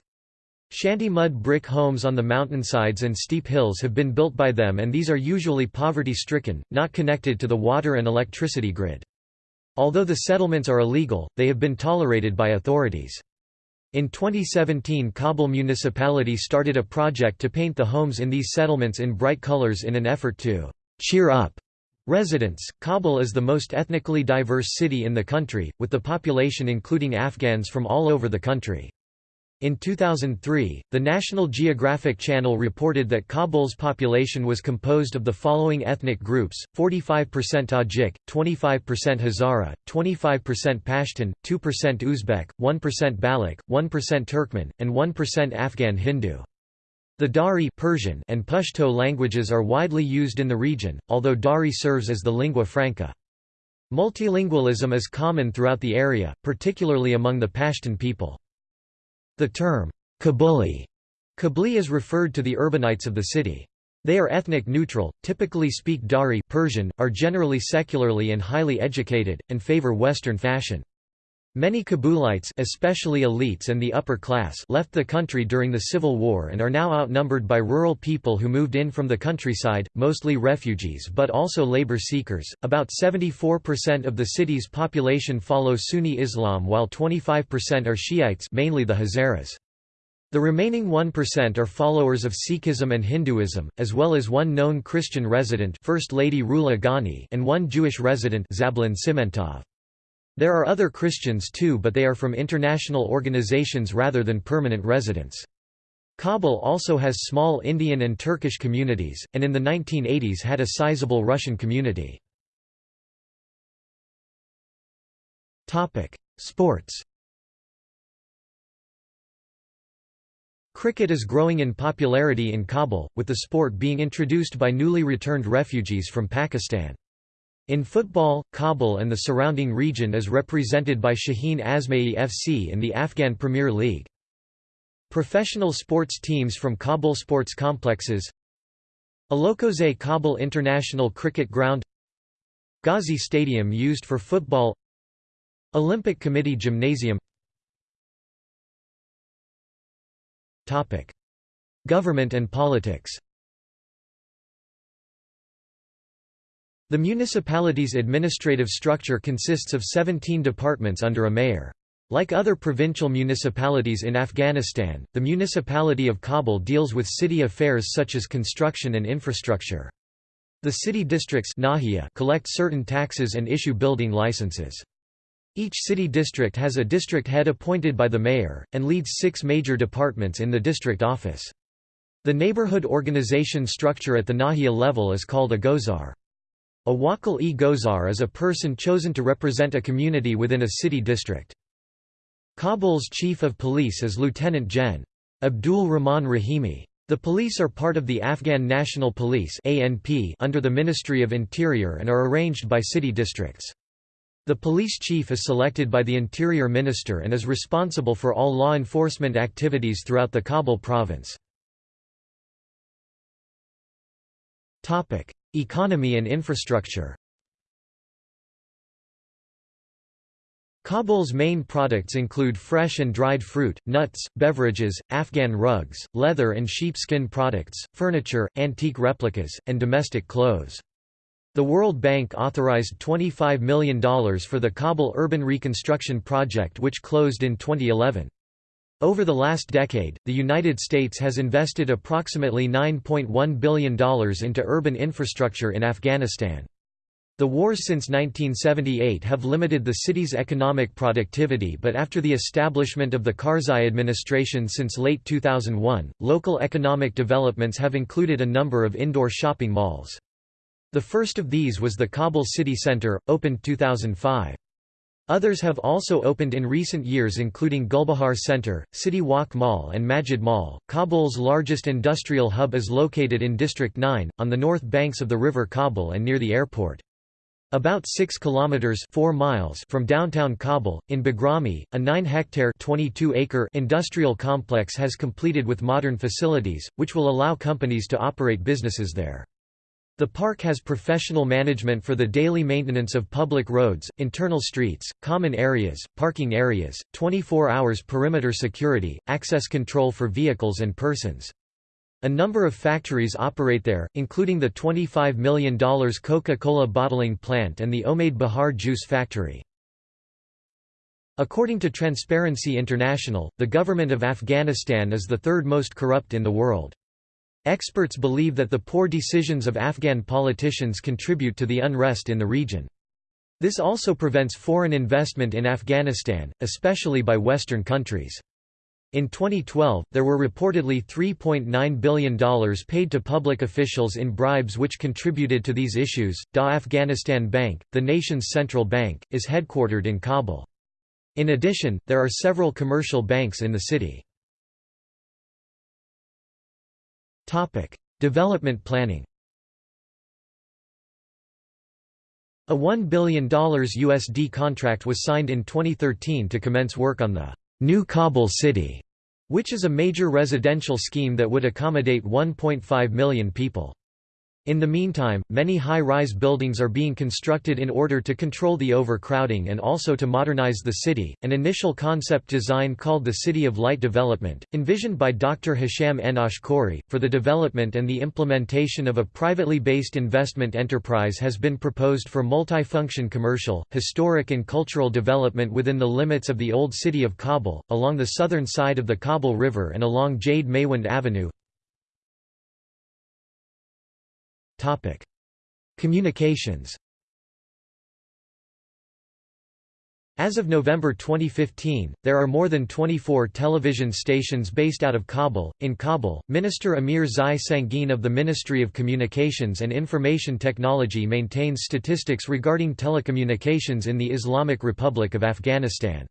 Shanty mud brick homes on the mountainsides and steep hills have been built by them and these are usually poverty-stricken, not connected to the water and electricity grid. Although the settlements are illegal, they have been tolerated by authorities. In 2017 Kabul municipality started a project to paint the homes in these settlements in bright colors in an effort to «cheer up» residents. Kabul is the most ethnically diverse city in the country, with the population including Afghans from all over the country. In 2003, the National Geographic Channel reported that Kabul's population was composed of the following ethnic groups, 45% Tajik, 25% Hazara, 25% Pashtun, 2% Uzbek, 1% Baloch, 1% Turkmen, and 1% Afghan Hindu. The Dari Persian and Pashto languages are widely used in the region, although Dari serves as the lingua franca. Multilingualism is common throughout the area, particularly among the Pashtun people. The term, Kabuli, Kabli is referred to the urbanites of the city. They are ethnic neutral, typically speak Dari Persian, are generally secularly and highly educated, and favor Western fashion. Many Kabulites especially elites and the upper class left the country during the Civil War and are now outnumbered by rural people who moved in from the countryside, mostly refugees but also labor seekers. About 74% of the city's population follow Sunni Islam while 25% are Shiites mainly the Hazaras. The remaining 1% are followers of Sikhism and Hinduism, as well as one known Christian resident First Lady Rula Ghani and one Jewish resident Zablon Simentov. There are other Christians too but they are from international organizations rather than permanent residents. Kabul also has small Indian and Turkish communities, and in the 1980s had a sizable Russian community. Sports Cricket is growing in popularity in Kabul, with the sport being introduced by newly returned refugees from Pakistan. In football, Kabul and the surrounding region is represented by Shaheen Asmayee FC in the Afghan Premier League. Professional sports teams from Kabul sports complexes Alokoze Kabul International Cricket Ground Ghazi Stadium used for football Olympic Committee Gymnasium Government and politics The municipality's administrative structure consists of 17 departments under a mayor. Like other provincial municipalities in Afghanistan, the municipality of Kabul deals with city affairs such as construction and infrastructure. The city districts collect certain taxes and issue building licenses. Each city district has a district head appointed by the mayor, and leads six major departments in the district office. The neighborhood organization structure at the Nahia level is called a gozar. A wakil-e gozar is a person chosen to represent a community within a city district. Kabul's chief of police is Lieutenant Gen. Abdul Rahman Rahimi. The police are part of the Afghan National Police under the Ministry of Interior and are arranged by city districts. The police chief is selected by the Interior Minister and is responsible for all law enforcement activities throughout the Kabul province. Economy and infrastructure Kabul's main products include fresh and dried fruit, nuts, beverages, Afghan rugs, leather and sheepskin products, furniture, antique replicas, and domestic clothes. The World Bank authorized $25 million for the Kabul Urban Reconstruction Project which closed in 2011. Over the last decade, the United States has invested approximately $9.1 billion into urban infrastructure in Afghanistan. The wars since 1978 have limited the city's economic productivity but after the establishment of the Karzai administration since late 2001, local economic developments have included a number of indoor shopping malls. The first of these was the Kabul City Centre, opened 2005. Others have also opened in recent years including Gulbahar Center, City Walk Mall and Majid Mall. Kabul's largest industrial hub is located in District 9, on the north banks of the river Kabul and near the airport. About 6 kilometers 4 miles from downtown Kabul, in Bagrami, a 9-hectare (22-acre) industrial complex has completed with modern facilities, which will allow companies to operate businesses there. The park has professional management for the daily maintenance of public roads, internal streets, common areas, parking areas, 24 hours perimeter security, access control for vehicles and persons. A number of factories operate there, including the $25 million Coca-Cola bottling plant and the Omade Bahar juice factory. According to Transparency International, the government of Afghanistan is the third most corrupt in the world. Experts believe that the poor decisions of Afghan politicians contribute to the unrest in the region. This also prevents foreign investment in Afghanistan, especially by Western countries. In 2012, there were reportedly $3.9 billion paid to public officials in bribes which contributed to these issues. Da Afghanistan Bank, the nation's central bank, is headquartered in Kabul. In addition, there are several commercial banks in the city. Topic: Development planning. A $1 billion USD contract was signed in 2013 to commence work on the new Kabul city. which is a major residential scheme that would accommodate 1.5 million people. In the meantime, many high-rise buildings are being constructed in order to control the overcrowding and also to modernize the city. An initial concept design called the City of Light Development, envisioned by Dr. Hisham Khoury, for the development and the implementation of a privately based investment enterprise has been proposed for multifunction commercial, historic and cultural development within the limits of the old city of Kabul, along the southern side of the Kabul River and along Jade Maywand Avenue, Topic: Communications. As of November 2015, there are more than 24 television stations based out of Kabul. In Kabul, Minister Amir Zai Sangin of the Ministry of Communications and Information Technology maintains statistics regarding telecommunications in the Islamic Republic of Afghanistan.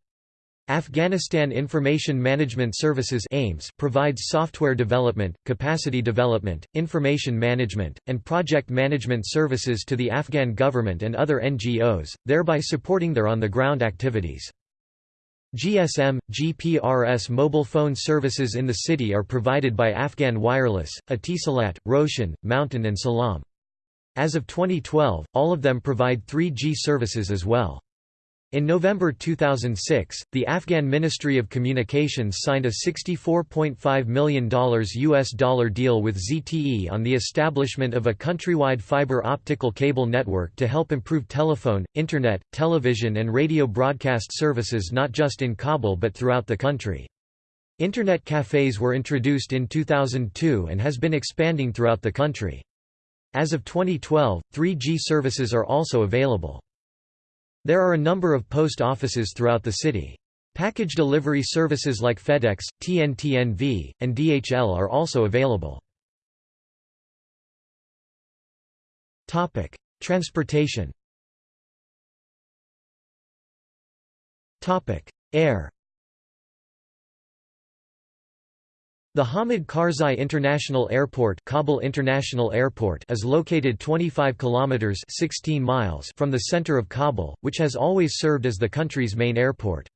Afghanistan Information Management Services AIMS provides software development, capacity development, information management, and project management services to the Afghan government and other NGOs, thereby supporting their on-the-ground activities. GSM, GPRS mobile phone services in the city are provided by Afghan Wireless, Etisalat, Roshan, Mountain and Salam. As of 2012, all of them provide 3G services as well. In November 2006, the Afghan Ministry of Communications signed a $64.5 million US dollar deal with ZTE on the establishment of a countrywide fiber optical cable network to help improve telephone, internet, television and radio broadcast services not just in Kabul but throughout the country. Internet cafes were introduced in 2002 and has been expanding throughout the country. As of 2012, 3G services are also available. There are a number of post offices throughout the city. Package delivery services like FedEx, TNT-NV, and DHL are also available. Transportation Air The Hamid Karzai International Airport, Kabul International Airport is located 25 kilometers 16 miles from the center of Kabul, which has always served as the country's main airport.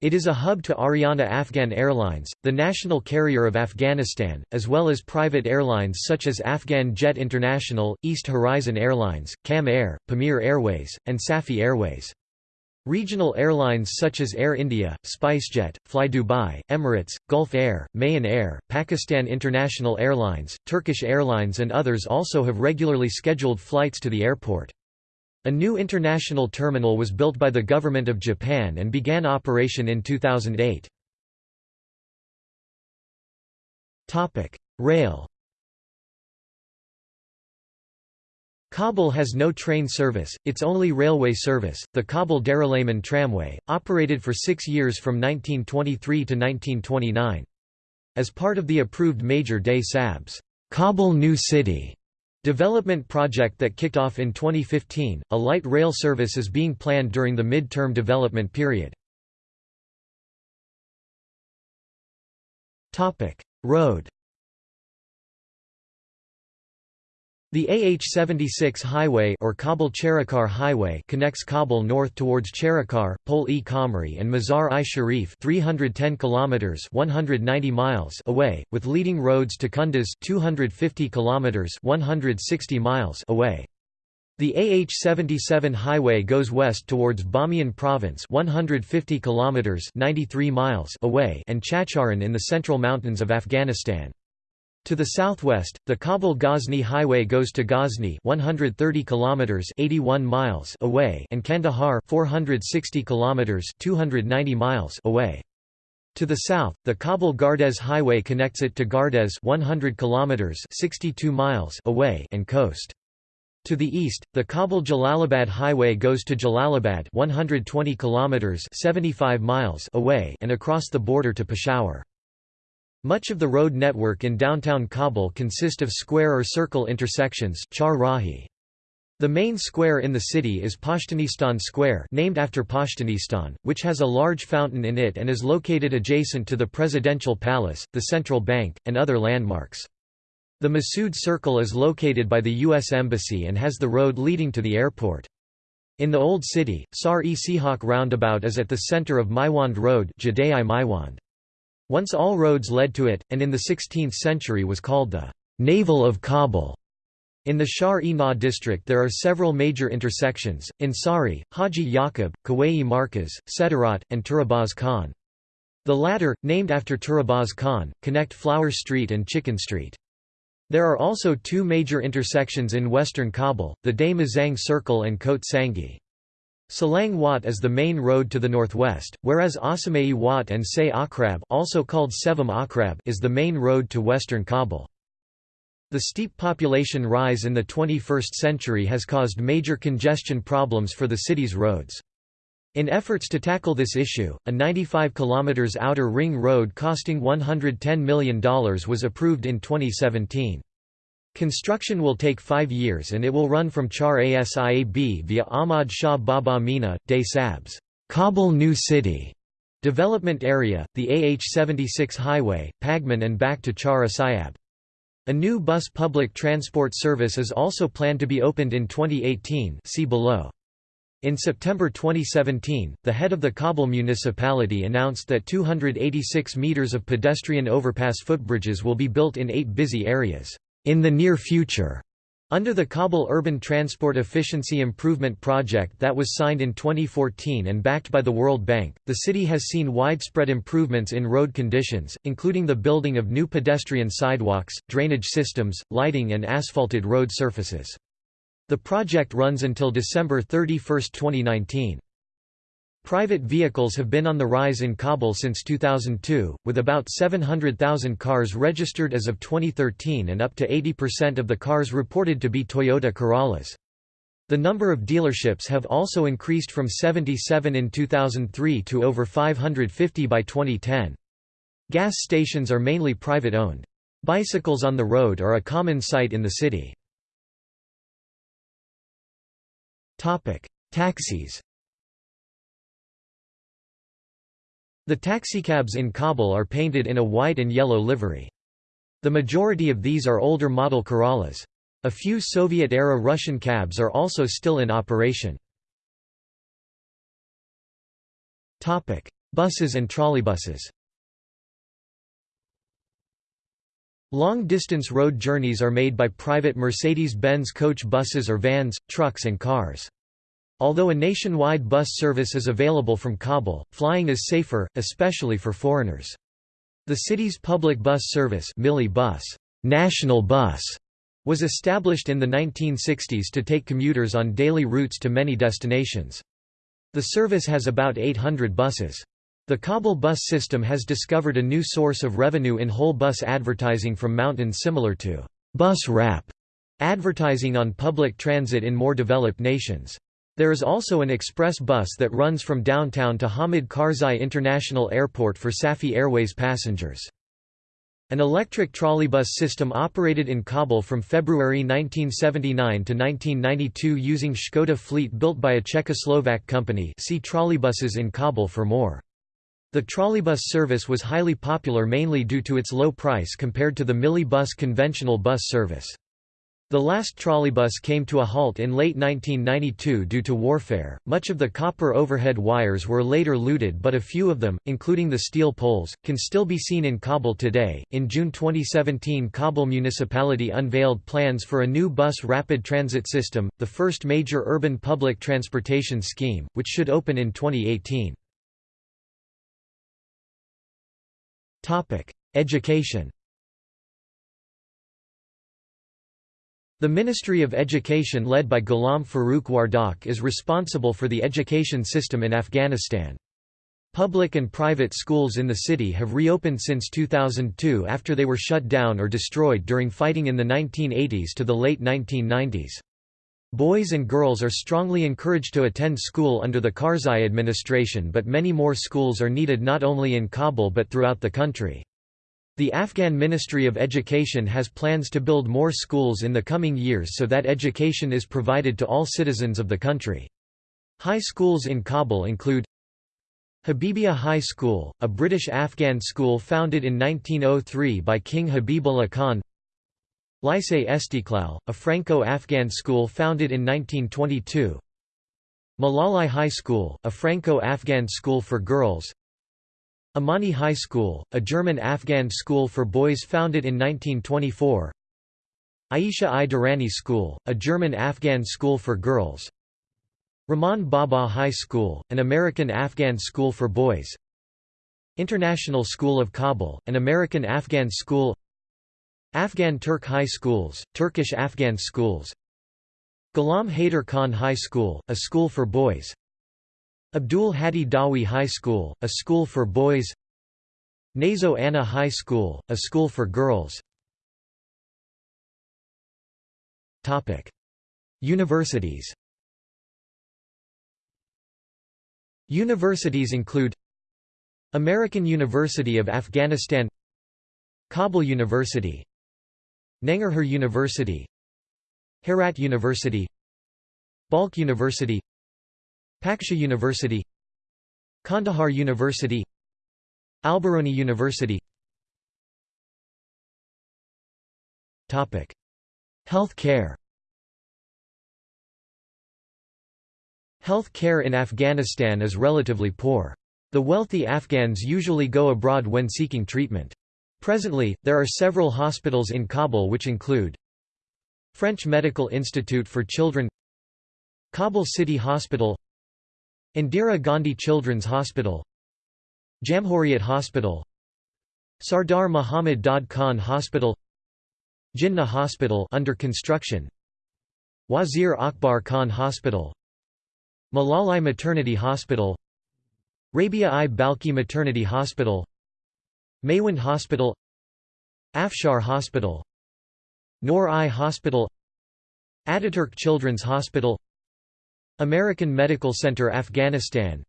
It is a hub to Ariana Afghan Airlines, the national carrier of Afghanistan, as well as private airlines such as Afghan Jet International, East Horizon Airlines, Kam Air, Pamir Airways, and Safi Airways. Regional airlines such as Air India, SpiceJet, Fly Dubai, Emirates, Gulf Air, Mahan Air, Pakistan International Airlines, Turkish Airlines and others also have regularly scheduled flights to the airport. A new international terminal was built by the Government of Japan and began operation in 2008. Rail Kabul has no train service, its only railway service, the Kabul Darulaman Tramway, operated for six years from 1923 to 1929. As part of the approved Major Dehsabz Kabul New City development project that kicked off in 2015, a light rail service is being planned during the mid-term development period. Road The AH-76 highway or Kabul Charikar Highway connects Kabul north towards Charikar, Pul-e Khumri and Mazar-i Sharif 310 kilometers 190 miles away, with leading roads to Kunduz 250 kilometers 160 miles away. The AH-77 highway goes west towards Bamiyan province 150 kilometers 93 miles away and Chaghcharan in the central mountains of Afghanistan. To the southwest, the Kabul-Ghazni highway goes to Ghazni 130 kilometers 81 miles away and Kandahar 460 kilometers 290 miles away. To the south, the Kabul-Gardez highway connects it to Gardez 100 kilometers 62 miles away and Khost. To the east, the Kabul-Jalalabad highway goes to Jalalabad 120 kilometers 75 miles away and across the border to Peshawar. Much of the road network in downtown Kabul consist of square or circle intersections. The main square in the city is Pashtunistan Square named after Pashtunistan, which has a large fountain in it and is located adjacent to the Presidential Palace, the Central Bank, and other landmarks. The Masood Circle is located by the U.S. Embassy and has the road leading to the airport. In the Old City, Sar-e Sihak roundabout is at the center of Maiwand Road Maiwand. Once all roads led to it, and in the 16th century was called the Navel of Kabul. In the Shar-e-Naw district there are several major intersections, Ansari, Haji Yaqub, Kuwai Markaz, Sederat, and Turabaz Khan. The latter, named after Turabaz Khan, connect Flower Street and Chicken Street. There are also two major intersections in western Kabul, the Day Mazang Circle and Kot Sangi. Salang Wat is the main road to the northwest, whereas Asamei Wat and Se Akrab also called Sevam Akrab is the main road to western Kabul. The steep population rise in the 21st century has caused major congestion problems for the city's roads. In efforts to tackle this issue, a 95 km outer ring road costing $110 million was approved in 2017. Construction will take five years and it will run from Char Asiab via Ahmad Shah Baba Mina, Dehsabz Kabul New City development area, the AH-76 highway, Pagman and back to Char Asiab. A new bus public transport service is also planned to be opened in 2018 see below. In September 2017, the head of the Kabul municipality announced that 286 meters of pedestrian overpass footbridges will be built in eight busy areas in the near future. Under the Kabul Urban Transport Efficiency Improvement Project that was signed in 2014 and backed by the World Bank, the city has seen widespread improvements in road conditions, including the building of new pedestrian sidewalks, drainage systems, lighting and asphalted road surfaces. The project runs until December 31, 2019. Private vehicles have been on the rise in Kabul since 2002, with about 700,000 cars registered as of 2013 and up to 80% of the cars reported to be Toyota Corollas. The number of dealerships have also increased from 77 in 2003 to over 550 by 2010. Gas stations are mainly private-owned. Bicycles on the road are a common sight in the city. Taxis The taxicabs in Kabul are painted in a white and yellow livery. The majority of these are older model Corollas. A few Soviet-era Russian cabs are also still in operation. Buses and trolleybuses Long-distance road journeys are made by private Mercedes-Benz coach buses or vans, trucks and cars. Although a nationwide bus service is available from Kabul, flying is safer, especially for foreigners. The city's public bus service Mili bus, National Bus, was established in the 1960s to take commuters on daily routes to many destinations. The service has about 800 buses. The Kabul bus system has discovered a new source of revenue in whole bus advertising from mountains similar to bus wrap advertising on public transit in more developed nations. There is also an express bus that runs from downtown to Hamid Karzai International Airport for Safi Airways passengers. An electric trolleybus system operated in Kabul from February 1979 to 1992 using Škoda fleet built by a Czechoslovak company see trolleybuses in Kabul for more. The trolleybus service was highly popular mainly due to its low price compared to the Mili bus conventional bus service. The last trolleybus came to a halt in late 1992 due to warfare. Much of the copper overhead wires were later looted, but a few of them, including the steel poles, can still be seen in Kabul today. In June 2017, Kabul municipality unveiled plans for a new bus rapid transit system, the first major urban public transportation scheme, which should open in 2018. Topic: Education. The Ministry of Education led by Ghulam Farooq Wardak is responsible for the education system in Afghanistan. Public and private schools in the city have reopened since 2002 after they were shut down or destroyed during fighting in the 1980s to the late 1990s. Boys and girls are strongly encouraged to attend school under the Karzai administration but many more schools are needed not only in Kabul but throughout the country. The Afghan Ministry of Education has plans to build more schools in the coming years so that education is provided to all citizens of the country. High schools in Kabul include Habibia High School, a British Afghan school founded in 1903 by King Habibullah Khan Lycée Istiqlal, a Franco-Afghan school founded in 1922 Malalai High School, a Franco-Afghan school for girls Amani High School, a German-Afghan school for boys founded in 1924 Aisha I. Durrani School, a German-Afghan school for girls. Rahman Baba High School, an American-Afghan school for boys. International School of Kabul, an American-Afghan school. Afghan Turk High Schools, Turkish-Afghan schools. Ghulam Haider Khan High School, a school for boys Abdul Hadi Dawi High School, a school for boys. Nazo Anna High School, a school for girls. Universities Universities include American University of Afghanistan Kabul University Nangarhar University Herat University Balkh University Paksha University Kandahar University Alberoni University Health care Health care in Afghanistan is relatively poor. The wealthy Afghans usually go abroad when seeking treatment. Presently, there are several hospitals in Kabul which include French Medical Institute for Children Kabul City Hospital Indira Gandhi Children's Hospital Jamhuriyat Hospital Sardar Muhammad Dad Khan Hospital Jinnah Hospital under construction Wazir Akbar Khan Hospital Malalai Maternity Hospital Rabia I Balki Maternity Hospital Maiwand Hospital Afshar Hospital Noor I Hospital Ataturk Children's Hospital American Medical Center Afghanistan.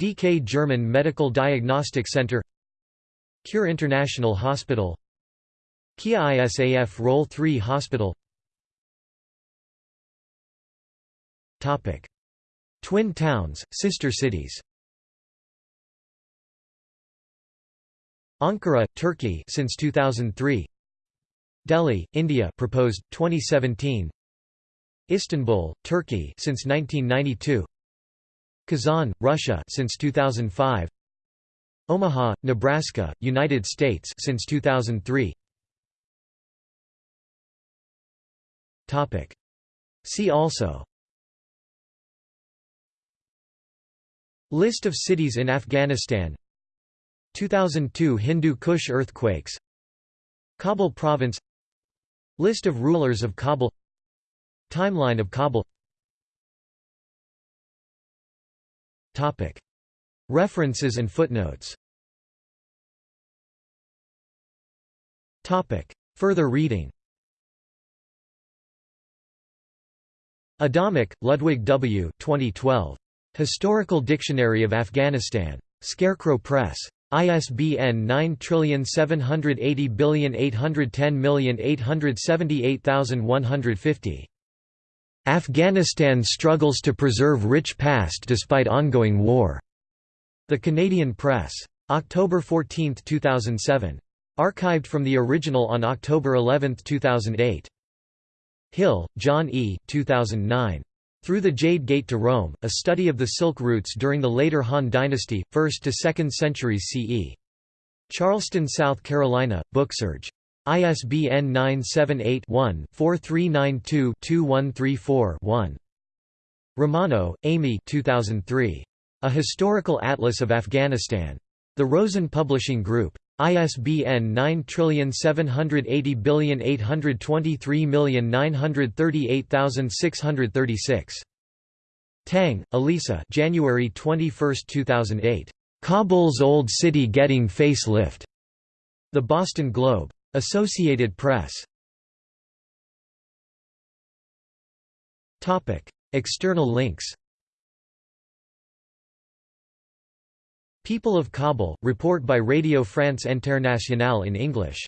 DK German Medical Diagnostic Center. Cure International Hospital. Kia ISAF Role 3 Hospital. Topic. Twin towns, sister cities. Ankara, Turkey since 2003 Delhi, India proposed 2017 Istanbul, Turkey since 1992. Kazan, Russia since 2005. Omaha, Nebraska, United States since 2003. Topic. See also List of cities in Afghanistan 2002 Hindu Kush earthquakes Kabul province List of rulers of Kabul Timeline of Kabul References and footnotes Further reading Adamec, Ludwig W. 2012. Historical Dictionary of Afghanistan. Scarecrow Press. ISBN 9780810878150. Afghanistan struggles to preserve rich past despite ongoing war. The Canadian Press. October 14, 2007. Archived from the original on October 11, 2008. Hill, John E. 2009. Through the Jade Gate to Rome, a study of the Silk routes during the later Han Dynasty, 1st to 2nd centuries CE. Charleston, South Carolina, Booksurge. ISBN 978-1-4392-2134-1. Romano, Amy 2003. A Historical Atlas of Afghanistan. The Rosen Publishing Group. ISBN 9780823938636. Tang, Elisa January 21, 2008. Kabul's Old City Getting Face-Lift. The Boston Globe. Associated Press. External links. People of Kabul, report by Radio France Internationale in English